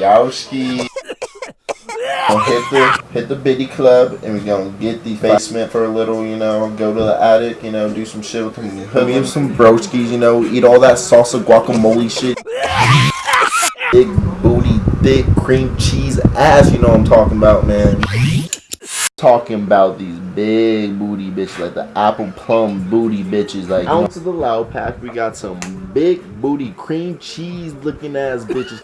Yowski. Gonna hit the hit the biddy club and we're gonna get the basement for a little, you know, go to the attic, you know, do some shit with them him some broskies, you know, eat all that salsa guacamole shit. Big booty, thick cream cheese ass, you know what I'm talking about, man. Talking about these big booty bitches, like the apple plum booty bitches. Like, out to the loud pack, we got some big booty cream cheese looking ass bitches.